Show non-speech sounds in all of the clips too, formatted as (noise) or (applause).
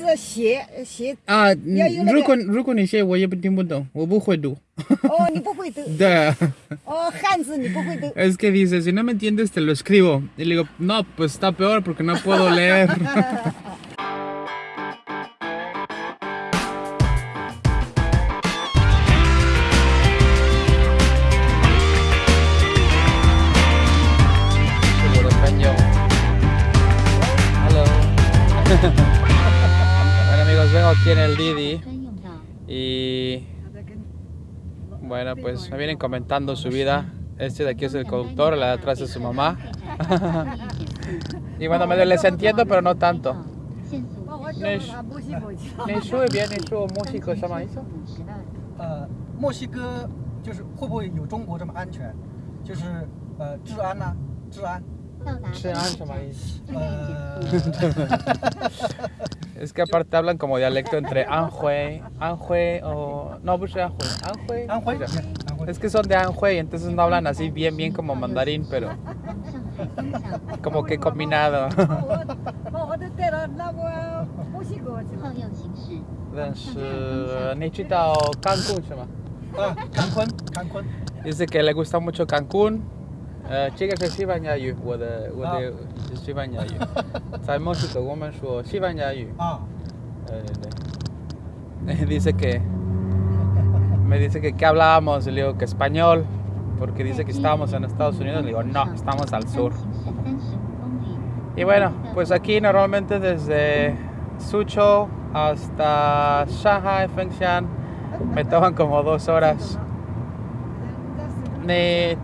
字写写啊，要有那个如果如果你写我也不听不懂，我不会读。哦，你不会读对，哦，汉字(laughs) 你不会读。 es (laughs) que dice, si no me entiendes te lo escribo. Y le digo, no, pues está peor porque no puedo leer. (laughs) amigos, vengo aquí en el Didi 专用道。 y bueno pues me vienen comentando su vida. Este de aquí es el conductor, la de atrás es su mamá. (laughs) y bueno, medio les entiendo pero no tanto. 限速那是你说一遍，你说墨西哥什么意思？五十二。呃，墨西哥(laughs) 就是会不会有中国这么安全？就是呃治安呐、治安。到达治安什么意思？呃， (laughs) es que aparte hablan como dialecto entre Anjue, Anjue o... No, pues Anjue, Anjue. Anjue. Es que son de Anjue y entonces no hablan así bien, bien como mandarín, pero... Como que combinado. Dice que le gusta mucho Cancún. Uh, 这个是西班牙语，我的我的是西班牙语。在墨西哥我们说西班牙语。啊， Eh, de- dice que me dice que qué hablábamos, y le digo que español, porque dice que estábamos en Estados Unidos, le digo no, estamos al sur. 行驶三十五公里。 Y bueno, pues aquí normalmente desde Suzhou hasta Shanghai, Fengshan, me toman como dos horas. Ni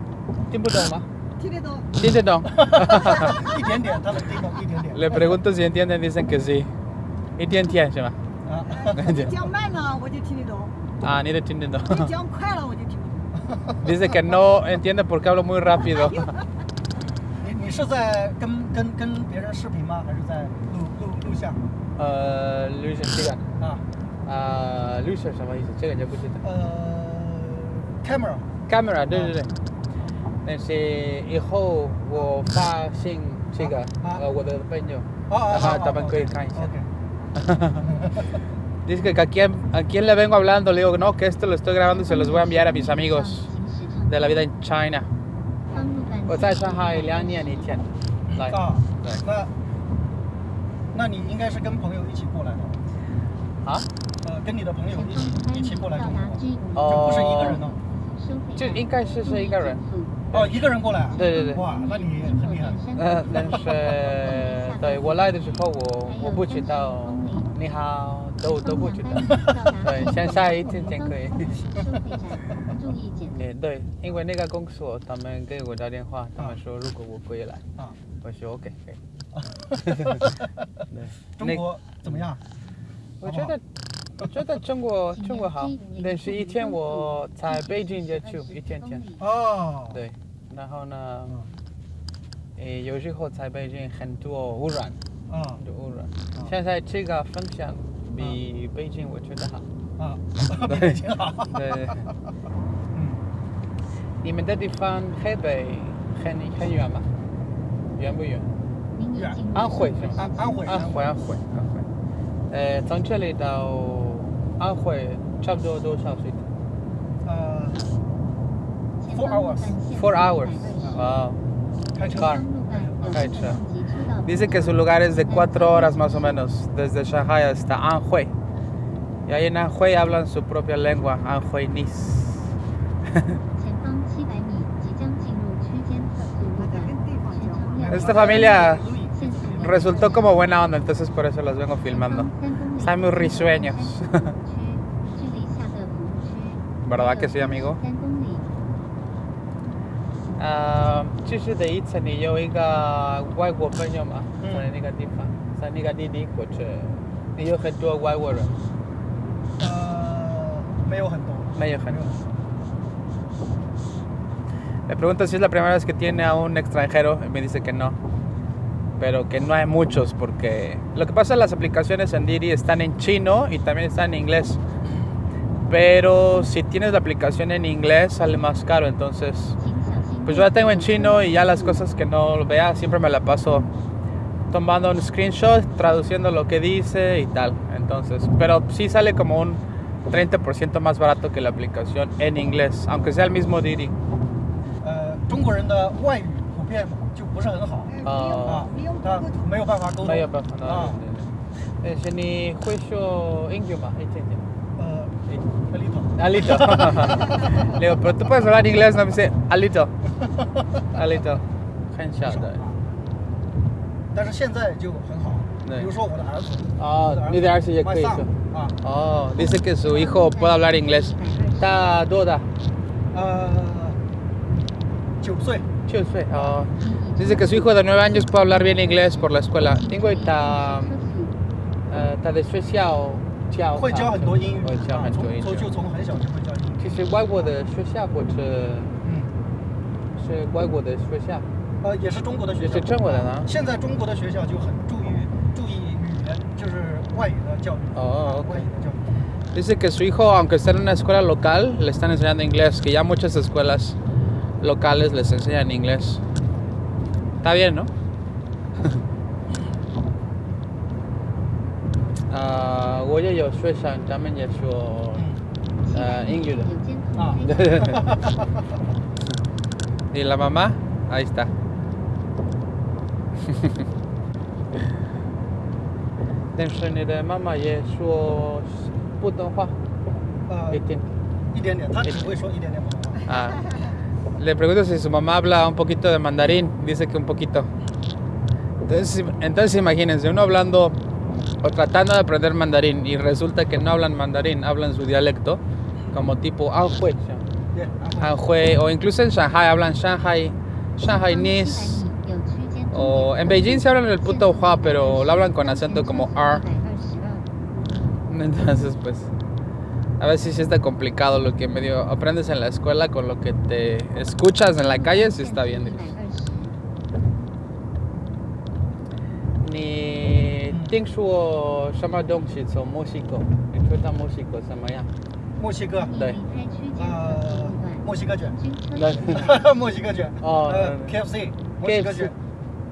tiempo toma. 听得懂？ Dice no. 一点点，他能听懂一点点。 Le pregunto si entienden, dicen que sí. Y tienen ¿sí? 啊，你讲慢了我就听得懂， Ah, ni de entienden. (laughs) 你讲快了我就听不懂。 Dice que no entiende porque hablo muy rápido. 你你是在跟跟跟别人视频吗？还是在录录录像？ Uh, Luis sigan. 啊， Uh, Luis 什么意思？这个就不知道。呃，camera， Cámara，对对对。 但是以后我发信这个，啊呃，我的朋友，啊啊啊，他们可以看一下。 OK， Dice que (laughs) a quién, a quién le vengo hablando, le digo no, que esto lo estoy grabando y se los voy a enviar a mis amigos 行驶长 de la vida en China. 方路段我在上海两年一天，来，啊，对那那你应该是跟朋友一起过来的，啊，呃，跟你的朋友一起一起过来到中国，达居五哦就不是一个人哦。收费就应该是是一个人。 哦，一个人过来啊？对对对哇，那你很厉害。呃，但是对我来的时候我我不知道你好都都不知道。(laughs) 对，现在一天天可以。注意减也对，因为那个公司他们给我打电话，他们说如果我可以来，啊，我说 OK 可以。(laughs) 对，中国怎么样？我觉得我觉得中国中国好，但是一天我在北京也去一天天，哦，对，然后呢，嗯诶有时候在北京很多污染，啊很多污染，现在这个分享比北京我觉得好。啊，比北京好。对，嗯，你们的地方黑北很很远吗？远不远？安徽是吗？安安徽安徽，安徽，安徽。呃，从这里到安徽差不多多少时间呃，前 Four 方路 hours 段限？Four 速 hours. 120 Wow. 开车。 Car. 方路段右开车前及车道 Dice que su lugar es de cuatro horas más o menos, desde Shanghai hasta Anhui. Y ahí en Anhui hablan su propia lengua, Anhuinese. 前(laughs) 方七百米即将进入区间测速路段，全程要 Esta familia 限速量 resultó como buena onda, entonces por eso los vengo filmando. 三公里 Están muy risueños. (laughs) 区距离下的服务区 ¿Verdad que sí, amigo? 三公里， Ah, 这是第一次你有一个外国朋友吗？嗯在那个地方，在那个弟弟或者你有很多外国人，呃，没有很多。没有很多。Le pregunto si es la primera vez que tiene a un extranjero y me dice que no. Pero que no hay muchos porque lo que pasa es las aplicaciones en Didi están en chino y también están en inglés. Pero si tienes la aplicación en inglés sale más caro, entonces pues yo la tengo en chino y ya las cosas que no vea siempre me la paso tomando un screenshot, traduciendo lo que dice y tal. Entonces, pero sí sale como un 30% más barato que la aplicación en inglés, aunque sea el mismo Didi. Uh, 中国人的外语普遍就不是很好呃哦不用不他用沟(laughs) 通没有办法沟通。没有办法，啊，呃，是你会说英语吗？一点点。呃，a little。 Alito. Le digo, pero tú puedes hablar inglés, no me dice Alito. Alito. 很小的。但是现在就很好，对比如说我的儿子，哦，你的儿子也可以 My 说 son，。啊， Oh, dice que su hijo puede hablar inglés. Está toda. 呃，九岁， Chusue. Oh. Dice que su hijo de 9 años puede hablar bien inglés por la escuela. Tengo está, 车速 eh, está de Suecia o 教会教很多英语，会教啊很多英语。从从就从很小就会教英语。其实外国的学校或者嗯，是外国的学校。呃，也是中国的学校，也是中国的呢现在中国的学校就很注意注意语言，就是外语的教育。哦，OK 外语的教育。 Dice que su hijo, aunque esté en una escuela local, le están enseñando inglés, que ya muchas escuelas locales les enseñan inglés. Está bien, ¿no? (laughs) Ah, 我也有学生，他们也说呃英语的。有监啊控开启。 (laughs) ¿Y la mamá? Ahí está. (laughs) Dentro de mamá也说普通话呃一，点。一点点，他只会说一点点普通话。 Ah, le pregunto si su mamá habla un poquito de mandarín. Dice que un poquito. Entonces, entonces imagínense, uno hablando o tratando de aprender mandarín y resulta que no hablan mandarín, hablan su dialecto, como tipo Anhui, Anhui o incluso en Shanghai hablan Shanghai, Shanghainese, o en Beijing se hablan el puto Hua, pero lo hablan con acento como R. Entonces, pues, a veces sí está complicado lo que medio aprendes en la escuela con lo que te escuchas en la calle, sí está bien. Ni 听说什么东西从墨西哥？你觉得墨西哥怎么样？墨西哥，对离开区间呃测速路段，墨西哥卷，行军车速墨西哥卷，哦呃嗯，KFC，墨西哥 KFC 卷，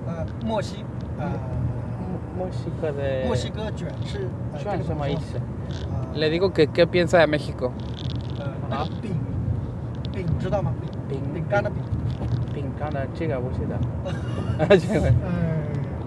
呃，墨西，呃，墨西哥的墨西哥卷是呃卷什么意？思？这个怎么说 Le digo que qué piensa de México. 呃，那个饼，饼知道吗？饼，饼饼干的饼，饼干的这个不知道。这个呃，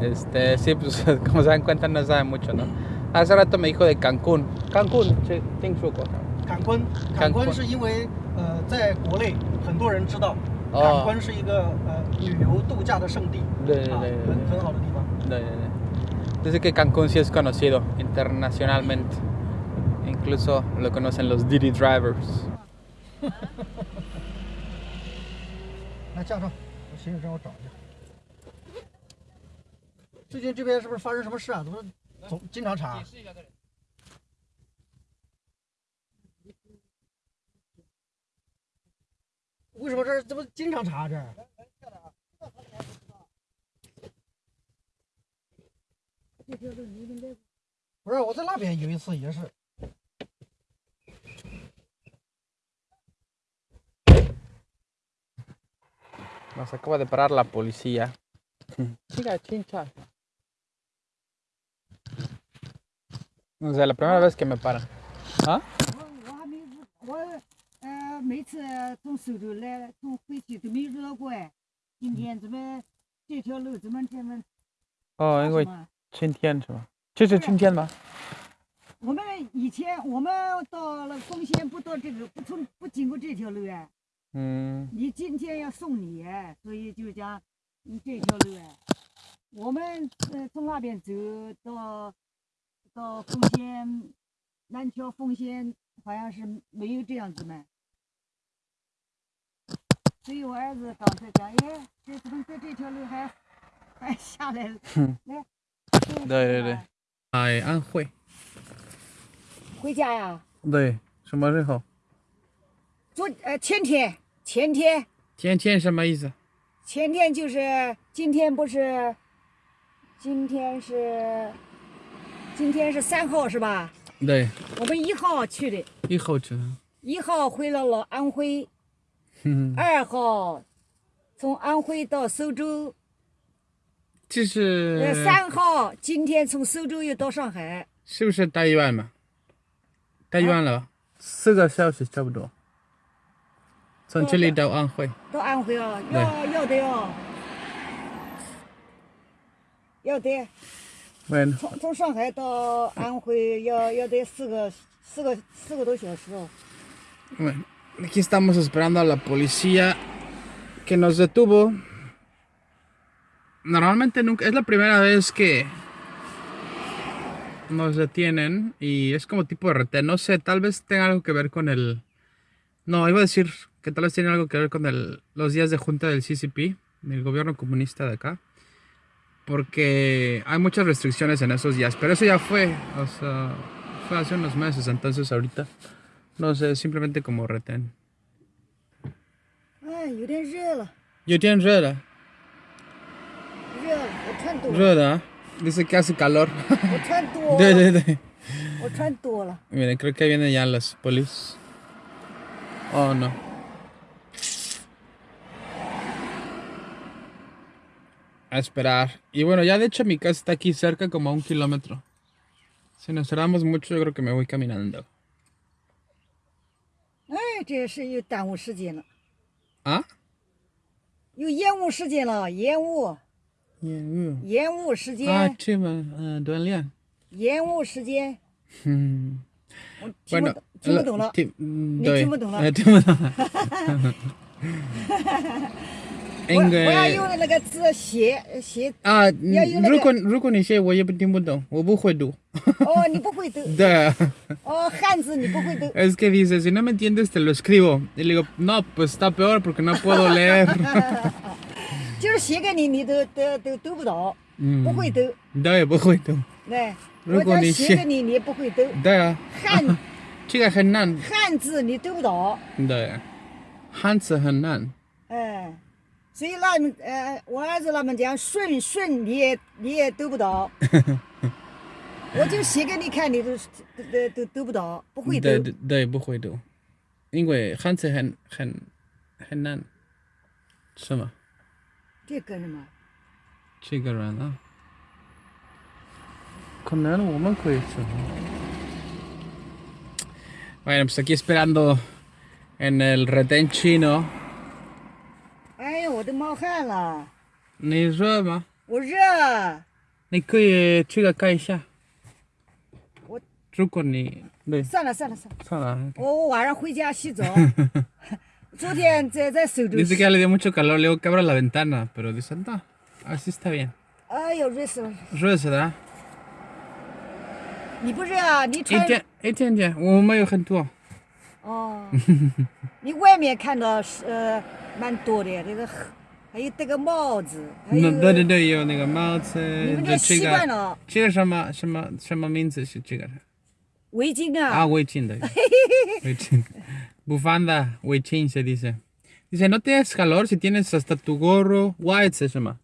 Este, sí, pues (laughs) como se dan cuenta no sabe mucho, ¿no? Hace rato me dijo de Cancún. Cancún, sí, tengo Cancún, Cancún es porque, Dice que Cancún sí es conocido internacionalmente. Incluso lo conocen los Didi Drivers. (laughs) 最近这边是不是发生什么事啊？怎么总经常查？为什么这儿怎么经常查这儿？不是，我在那边有一次也是，Nos acaba de parar la policía. Chica, chincha. O sea, la primera vez que me paran. ¿Ah? 我我还没我呃每次从苏州来从回去都没遇到过哎，今天怎么这条路怎么这么 Oh, 发因为什么今天是吗？这是今天吗？我们以前我们到了丰县不到这个不从不经过这条路哎，嗯，你今天要送礼哎，所以就讲嗯这条路哎，我们呃从那边走到到丰县南桥丰县好像是没有这样子嘛。所以我儿子刚才讲，哎，这怎么在这条路还还下来了？哼来，对对对哎，安徽。回家呀？对，什么时候？昨呃前天，前天，前天什么意思？前天就是今天不是？今天是今天是三号是吧？对，我们一号去的，一号去。一号回到了安徽，嗯，二号从安徽到苏州，这是呃三号今天从苏州又到上海，是不是大医院嘛？大医院了吧？四个小时差不多。从这里到安徽。到安徽啊，要要得哦，要得。Bueno, 从从上海到安徽要要得四个四个四个多小时哦。 bueno, aquí estamos esperando a la policía que nos detuvo. Normalmente nunca, es la primera vez que nos detienen y es como tipo de retén. No sé, tal vez tenga algo que ver con el... No, iba a decir que tal vez tiene algo que ver con el, los días de junta del CCP, del gobierno comunista de acá. porque hay muchas restricciones en esos días, pero eso ya fue, o sea, fue hace unos meses, entonces ahorita, no sé, simplemente como retén. Dice que hace calor. (laughs) de, de, de. Miren, creo que vienen ya las polis. Oh no. a esperar. Y bueno, ya de hecho mi casa está aquí cerca, como a un kilómetro. Si nos cerramos mucho, yo creo que me voy caminando. ¿Ah? Ah, ah hmm. bueno, mm, (laughs) (laughs) 懂，听不懂了。 ti- mm, 你 doy. 听不懂了 Eh, 听不懂了。我我要 En, 用那个字写写。 ah, 要用那个。如果如果你写我也不听不懂，我不会读。哦，你不会读。对。哦，汉字你不会读。 Es que (laughs) dice, si no me entiendes, te lo escribo. Y le digo, no, pues está peor porque no puedo leer. (laughs) 就是写给你，你都都都读不到，嗯不会读。对，不会读。对，如我再果你写写给你，你也不会读。对啊，汉这个很难。汉字你读不到，对，汉字很难。 哎，所以他们呃，我儿子他们讲顺顺你也你也读不到，我就写给你看，你都都都都读不到，不会读。对对对，不会读，因为汉字很很很难。是吗？这干什么？这个人啊，con él我们可以吃。Bueno, pues aquí esperando en el retén chino. 哎呀，我都冒汗了，你热吗？我热。你可以去个看一下。我如果你对算了算了算了，算了。我我晚上回家洗澡。昨天在在苏州 Dice 洗 que ya le dio mucho calor, le digo que abra la ventana, pero dice, no, así está bien. 哎呦，热死了！热死的，你不热啊？你一穿点一点点，我们有很多。哦，你外面看到是呃 蛮多的，这个还有戴个帽子，还有那对对对，有那个帽子，你们习惯了这个什么什么什么名字是这个围巾啊？啊，围巾的，(laughs) 围巾，bufanda，围巾 se dice。Dice, no tienes calor si tienes hasta tu gorro. White 是什么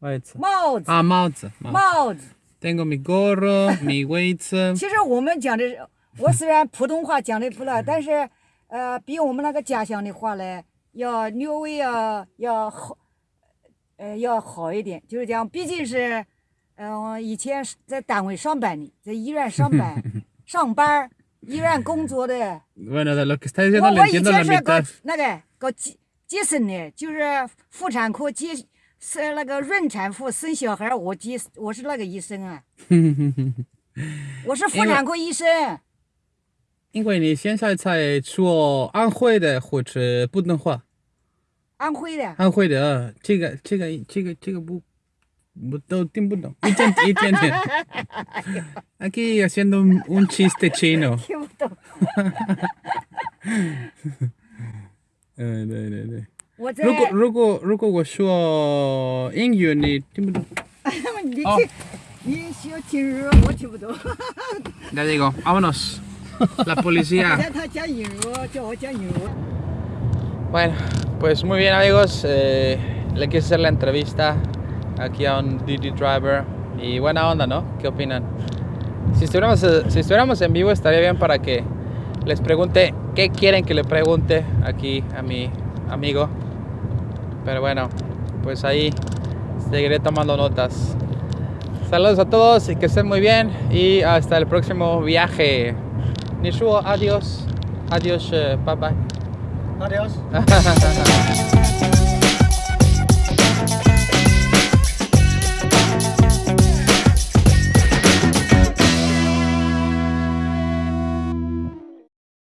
？White 帽子啊，帽子，帽子。帽子。Tengo mi gorro, mi (laughs) weights. 其实我们讲的是，我虽然普通话讲的不赖，但是呃，比我们那个家乡的话呢，要略微要要好，呃，要好一点。就是讲，毕竟是，嗯、以前是在单位上班的，在医院上班 (laughs) 上班儿，医院工作的。(laughs) 我我以前是搞.那个搞接接生的，就是妇产科接生那个孕产妇生小孩儿，我接我是那个医生啊，(laughs) 我是妇产科医生。因为你现在在说安徽的或者普通话，安徽的，安徽的这个这个这个这个不我都 (laughs) (laughs) 听不懂，一点一点点。Aquí haciendo un, chiste chino. 听不懂。嗯，对对对。如果如果如果我说英语，你听不懂。(laughs) 你听、哦你说听日我听不懂，Ya digo, vámonos. La policía. 让他 la policía. (laughs) Bueno, pues muy bien amigos, eh, le quise hacer la entrevista aquí a un DD driver y buena onda, ¿no? ¿Qué opinan? Si estuviéramos, eh, si estuviéramos en vivo estaría bien para que les pregunte qué quieren que le pregunte aquí a mi amigo. Pero bueno, pues ahí seguiré tomando notas. Saludos a todos y que estén muy bien y hasta el próximo viaje. 你说 “adios”，“adios” 拜拜，“adios”。